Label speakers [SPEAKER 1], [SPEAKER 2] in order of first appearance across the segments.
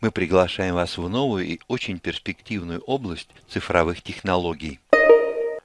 [SPEAKER 1] мы приглашаем вас в новую и очень перспективную область цифровых технологий.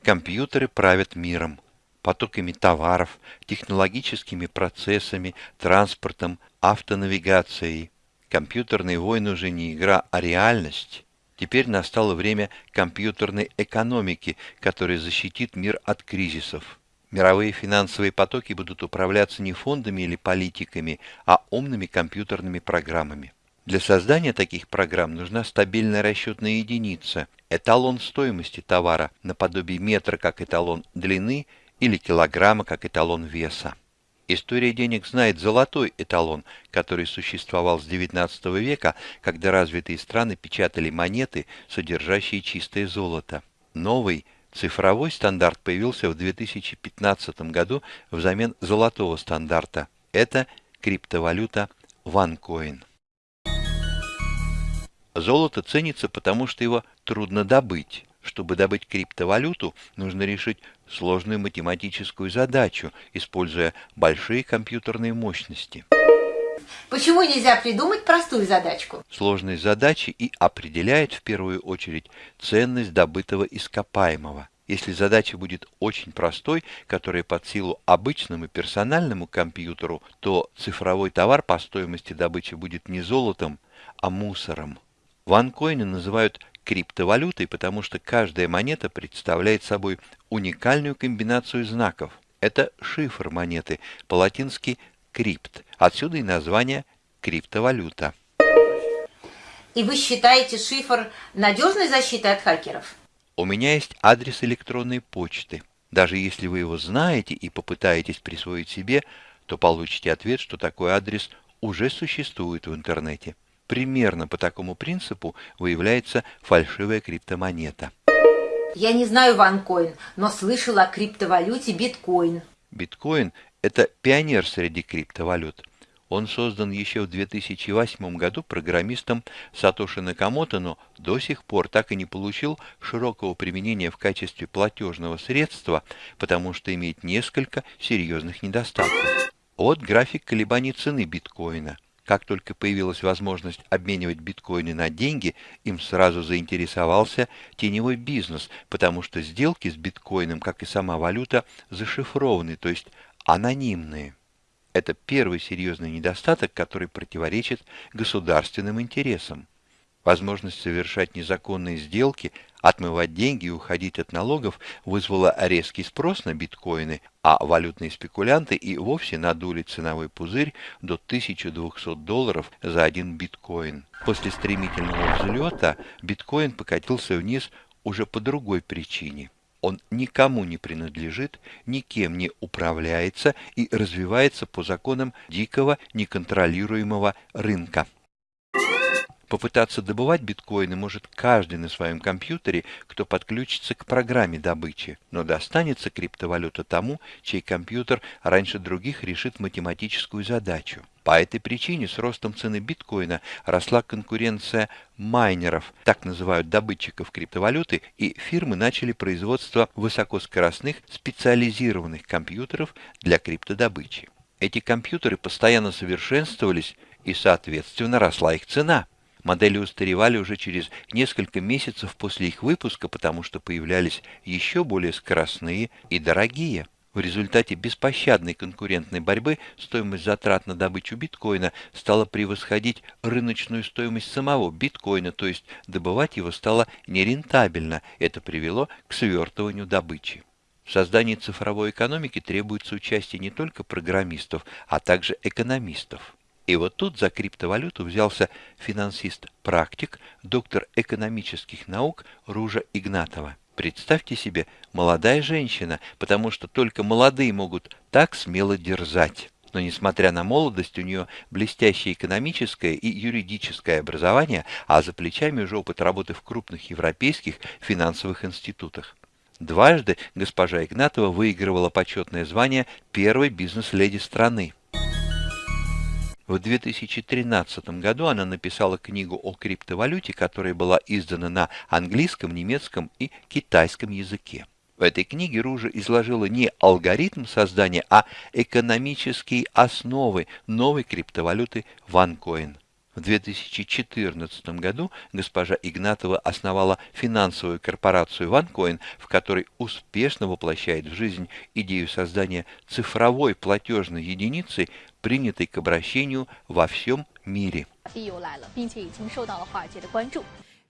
[SPEAKER 1] Компьютеры правят миром, потоками товаров, технологическими процессами, транспортом, автонавигацией. Компьютерные войны уже не игра, а реальность. Теперь настало время компьютерной экономики, которая защитит мир от кризисов. Мировые финансовые потоки будут управляться не фондами или политиками, а умными компьютерными программами. Для создания таких программ нужна стабильная расчетная единица, эталон стоимости товара, наподобие метра как эталон длины или килограмма как эталон веса. История денег знает золотой эталон, который существовал с XIX века, когда развитые страны печатали монеты, содержащие чистое золото. Новый цифровой стандарт появился в 2015 году взамен золотого стандарта. Это криптовалюта OneCoin. Золото ценится, потому что его трудно добыть. Чтобы добыть криптовалюту, нужно решить сложную математическую задачу, используя большие компьютерные мощности.
[SPEAKER 2] Почему нельзя придумать простую задачку?
[SPEAKER 1] Сложность задачи и определяет в первую очередь ценность добытого ископаемого. Если задача будет очень простой, которая под силу обычному персональному компьютеру, то цифровой товар по стоимости добычи будет не золотом, а мусором. Ванкоины называют криптовалютой, потому что каждая монета представляет собой уникальную комбинацию знаков. Это шифр монеты, по-латински крипт. Отсюда и название криптовалюта.
[SPEAKER 2] И вы считаете шифр надежной защитой от хакеров?
[SPEAKER 1] У меня есть адрес электронной почты. Даже если вы его знаете и попытаетесь присвоить себе, то получите ответ, что такой адрес уже существует в интернете. Примерно по такому принципу выявляется фальшивая криптомонета.
[SPEAKER 2] Я не знаю ванкоин, но слышал о криптовалюте биткоин.
[SPEAKER 1] Биткоин – это пионер среди криптовалют. Он создан еще в 2008 году программистом Сатоши Накамото, но до сих пор так и не получил широкого применения в качестве платежного средства, потому что имеет несколько серьезных недостатков. Вот график колебаний цены биткоина – как только появилась возможность обменивать биткоины на деньги, им сразу заинтересовался теневой бизнес, потому что сделки с биткоином, как и сама валюта, зашифрованы, то есть анонимные. Это первый серьезный недостаток, который противоречит государственным интересам. Возможность совершать незаконные сделки, отмывать деньги и уходить от налогов вызвала резкий спрос на биткоины, а валютные спекулянты и вовсе надули ценовой пузырь до 1200 долларов за один биткоин. После стремительного взлета биткоин покатился вниз уже по другой причине. Он никому не принадлежит, никем не управляется и развивается по законам дикого неконтролируемого рынка. Попытаться добывать биткоины может каждый на своем компьютере, кто подключится к программе добычи, но достанется криптовалюта тому, чей компьютер раньше других решит математическую задачу. По этой причине с ростом цены биткоина росла конкуренция майнеров, так называют добытчиков криптовалюты, и фирмы начали производство высокоскоростных специализированных компьютеров для криптодобычи. Эти компьютеры постоянно совершенствовались, и, соответственно, росла их цена. Модели устаревали уже через несколько месяцев после их выпуска, потому что появлялись еще более скоростные и дорогие. В результате беспощадной конкурентной борьбы стоимость затрат на добычу биткоина стала превосходить рыночную стоимость самого биткоина, то есть добывать его стало нерентабельно. Это привело к свертыванию добычи. В создании цифровой экономики требуется участие не только программистов, а также экономистов. И вот тут за криптовалюту взялся финансист-практик, доктор экономических наук Ружа Игнатова. Представьте себе, молодая женщина, потому что только молодые могут так смело дерзать. Но несмотря на молодость, у нее блестящее экономическое и юридическое образование, а за плечами уже опыт работы в крупных европейских финансовых институтах. Дважды госпожа Игнатова выигрывала почетное звание первой бизнес-леди страны. В 2013 году она написала книгу о криптовалюте, которая была издана на английском, немецком и китайском языке. В этой книге Ружа изложила не алгоритм создания, а экономические основы новой криптовалюты OneCoin. В 2014 году госпожа Игнатова основала финансовую корпорацию OneCoin, в которой успешно воплощает в жизнь идею создания цифровой платежной единицы, принятой к обращению во всем мире.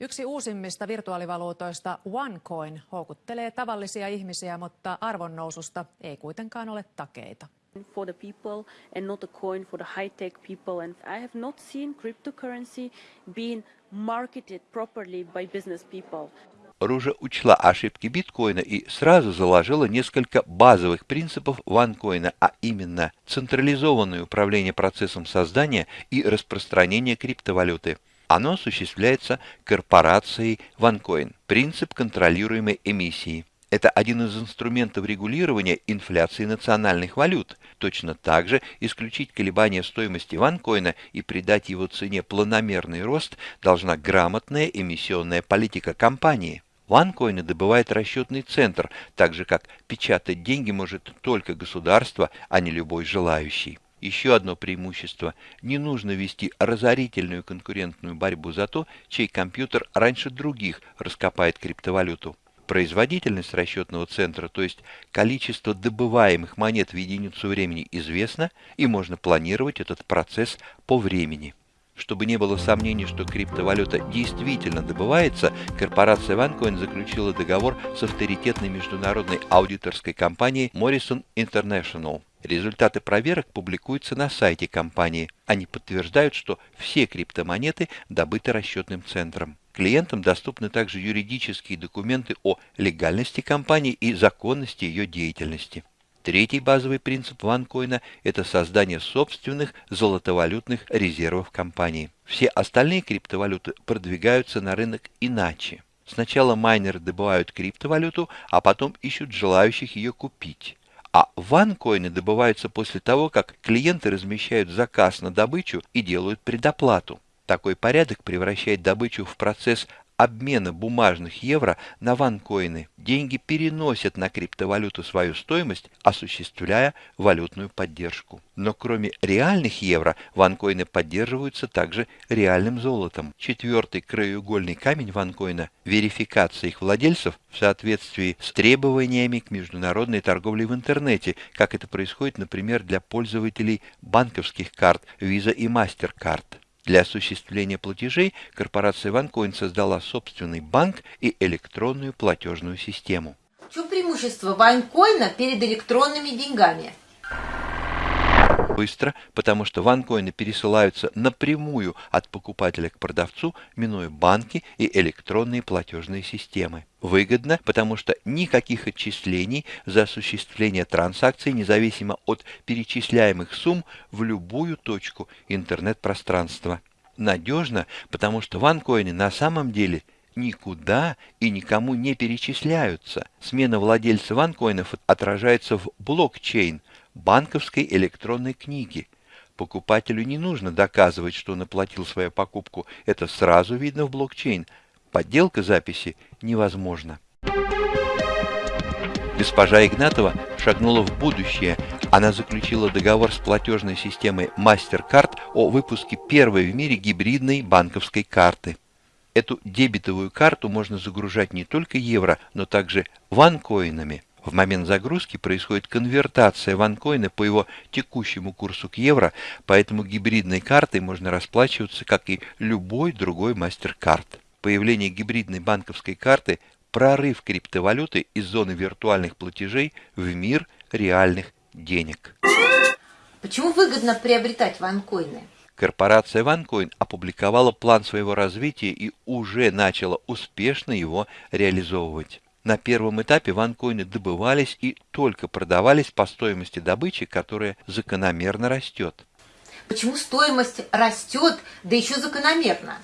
[SPEAKER 3] Yksi uusimmista virtuaalivaluutoista OneCoin houkuttelee tavallisia ihmisiä, mutta arvonnoususta ei kuitenkaan ole takeita.
[SPEAKER 4] for the people and not a coin for the high-tech people. And I have not seen cryptocurrency being marketed properly by business people.
[SPEAKER 1] Ружа учла ошибки биткоина и сразу заложила несколько базовых принципов ванкоина, а именно централизованное управление процессом создания и распространения криптовалюты. Оно осуществляется корпорацией OneCoin, принцип контролируемой эмиссии. Это один из инструментов регулирования инфляции национальных валют. Точно так же исключить колебания стоимости ванкоина и придать его цене планомерный рост должна грамотная эмиссионная политика компании. Ванкоины добывает расчетный центр, так же как печатать деньги может только государство, а не любой желающий. Еще одно преимущество – не нужно вести разорительную конкурентную борьбу за то, чей компьютер раньше других раскопает криптовалюту. Производительность расчетного центра, то есть количество добываемых монет в единицу времени известно, и можно планировать этот процесс по времени. Чтобы не было сомнений, что криптовалюта действительно добывается, корпорация OneCoin заключила договор с авторитетной международной аудиторской компанией Morrison International. Результаты проверок публикуются на сайте компании. Они подтверждают, что все криптомонеты добыты расчетным центром. Клиентам доступны также юридические документы о легальности компании и законности ее деятельности. Третий базовый принцип ванкоина – это создание собственных золотовалютных резервов компании. Все остальные криптовалюты продвигаются на рынок иначе. Сначала майнеры добывают криптовалюту, а потом ищут желающих ее купить. А ванкоины добываются после того, как клиенты размещают заказ на добычу и делают предоплату. Такой порядок превращает добычу в процесс обмена бумажных евро на ванкоины. Деньги переносят на криптовалюту свою стоимость, осуществляя валютную поддержку. Но кроме реальных евро, ванкоины поддерживаются также реальным золотом. Четвертый краеугольный камень ванкоина – верификация их владельцев в соответствии с требованиями к международной торговле в интернете, как это происходит, например, для пользователей банковских карт Visa и MasterCard. Для осуществления платежей корпорация OneCoin создала собственный банк и электронную платежную систему.
[SPEAKER 2] В чем преимущество ванкоина перед электронными деньгами?
[SPEAKER 1] Быстро, потому что ванкоины пересылаются напрямую от покупателя к продавцу, минуя банки и электронные платежные системы. Выгодно, потому что никаких отчислений за осуществление транзакций, независимо от перечисляемых сумм, в любую точку интернет-пространства. Надежно, потому что ванкоины на самом деле никуда и никому не перечисляются. Смена владельца ванкоинов отражается в блокчейн – банковской электронной книги. Покупателю не нужно доказывать, что он оплатил свою покупку. Это сразу видно в блокчейн. Подделка записи невозможна. Госпожа Игнатова шагнула в будущее. Она заключила договор с платежной системой MasterCard о выпуске первой в мире гибридной банковской карты. Эту дебетовую карту можно загружать не только евро, но также ванкоинами. В момент загрузки происходит конвертация ванкоина по его текущему курсу к евро, поэтому гибридной картой можно расплачиваться, как и любой другой мастер-карт. Появление гибридной банковской карты – прорыв криптовалюты из зоны виртуальных платежей в мир реальных денег.
[SPEAKER 2] Почему выгодно приобретать ванкоины?
[SPEAKER 1] Корпорация OneCoin опубликовала план своего развития и уже начала успешно его реализовывать. На первом этапе ванкоины добывались и только продавались по стоимости добычи, которая закономерно растет.
[SPEAKER 2] Почему стоимость растет, да еще закономерно?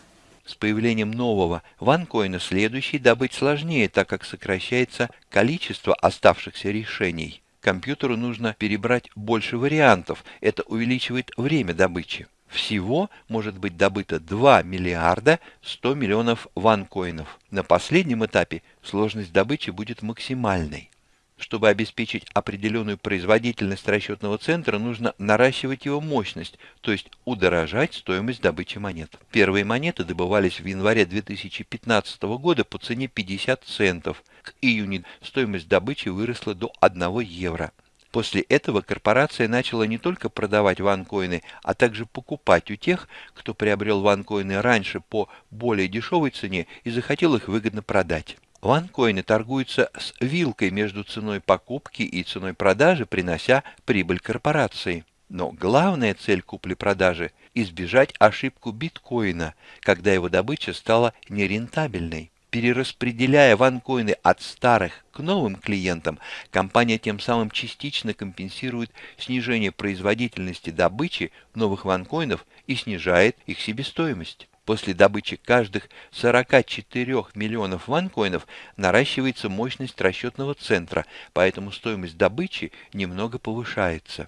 [SPEAKER 1] С появлением нового ванкоина следующий добыть сложнее, так как сокращается количество оставшихся решений. Компьютеру нужно перебрать больше вариантов, это увеличивает время добычи. Всего может быть добыто 2 миллиарда 100 миллионов ванкоинов. На последнем этапе сложность добычи будет максимальной. Чтобы обеспечить определенную производительность расчетного центра, нужно наращивать его мощность, то есть удорожать стоимость добычи монет. Первые монеты добывались в январе 2015 года по цене 50 центов. К июню стоимость добычи выросла до 1 евро. После этого корпорация начала не только продавать ванкоины, а также покупать у тех, кто приобрел ванкоины раньше по более дешевой цене и захотел их выгодно продать. Ванкоины торгуются с вилкой между ценой покупки и ценой продажи, принося прибыль корпорации. Но главная цель купли-продажи – избежать ошибку биткоина, когда его добыча стала нерентабельной. Перераспределяя ванкоины от старых к новым клиентам, компания тем самым частично компенсирует снижение производительности добычи новых ванкоинов и снижает их себестоимость. После добычи каждых 44 миллионов ванкоинов наращивается мощность расчетного центра, поэтому стоимость добычи немного повышается.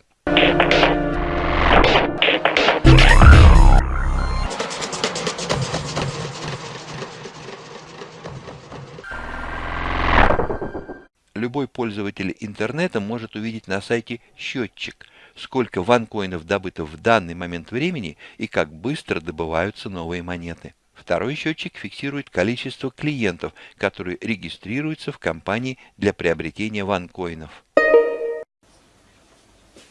[SPEAKER 1] Любой пользователь интернета может увидеть на сайте счетчик – сколько ванкоинов добыто в данный момент времени и как быстро добываются новые монеты. Второй счетчик фиксирует количество клиентов, которые регистрируются в компании для приобретения ванкоинов.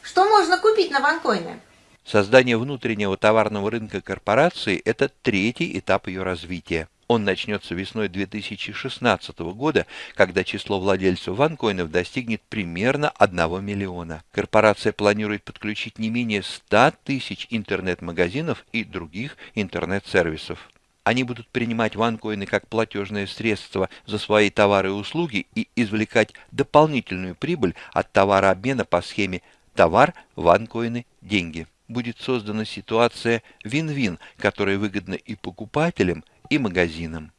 [SPEAKER 2] Что можно купить на ванкоины?
[SPEAKER 1] Создание внутреннего товарного рынка корпорации – это третий этап ее развития. Он начнется весной 2016 года, когда число владельцев ванкоинов достигнет примерно 1 миллиона. Корпорация планирует подключить не менее 100 тысяч интернет-магазинов и других интернет-сервисов. Они будут принимать ванкоины как платежное средство за свои товары и услуги и извлекать дополнительную прибыль от товарообмена по схеме «товар, ванкоины, деньги». Будет создана ситуация вин-вин, которая выгодна и покупателям, и магазинам.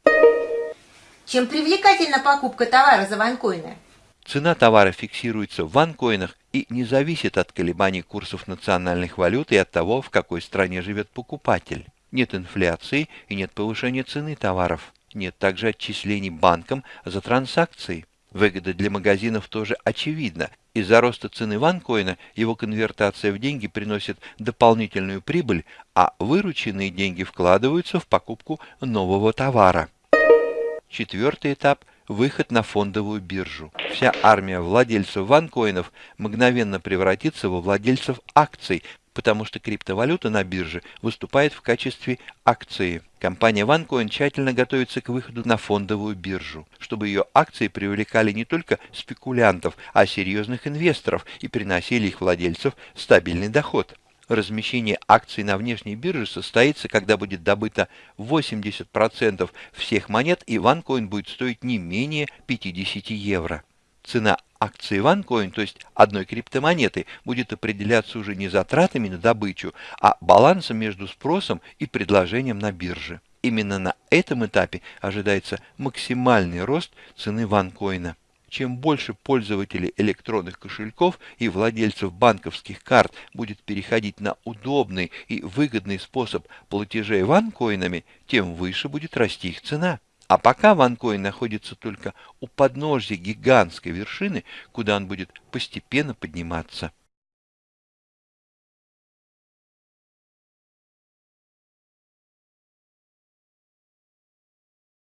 [SPEAKER 2] Чем привлекательна покупка товара за ванкоины?
[SPEAKER 1] Цена товара фиксируется в ванкоинах и не зависит от колебаний курсов национальных валют и от того, в какой стране живет покупатель. Нет инфляции и нет повышения цены товаров. Нет также отчислений банкам за транзакции. Выгода для магазинов тоже очевидна. Из-за роста цены ванкоина его конвертация в деньги приносит дополнительную прибыль, а вырученные деньги вкладываются в покупку нового товара. Четвертый этап – выход на фондовую биржу. Вся армия владельцев ванкоинов мгновенно превратится во владельцев акций, потому что криптовалюта на бирже выступает в качестве акции. Компания OneCoin тщательно готовится к выходу на фондовую биржу, чтобы ее акции привлекали не только спекулянтов, а серьезных инвесторов и приносили их владельцев стабильный доход. Размещение акций на внешней бирже состоится, когда будет добыто 80% всех монет, и OneCoin будет стоить не менее 50 евро. Цена акции OneCoin, то есть одной криптомонеты, будет определяться уже не затратами на добычу, а балансом между спросом и предложением на бирже. Именно на этом этапе ожидается максимальный рост цены OneCoin. Чем больше пользователей электронных кошельков и владельцев банковских карт будет переходить на удобный и выгодный способ платежей ванкоинами, тем выше будет расти их цена. А пока ванкоин находится только у подножья гигантской вершины, куда он будет постепенно подниматься.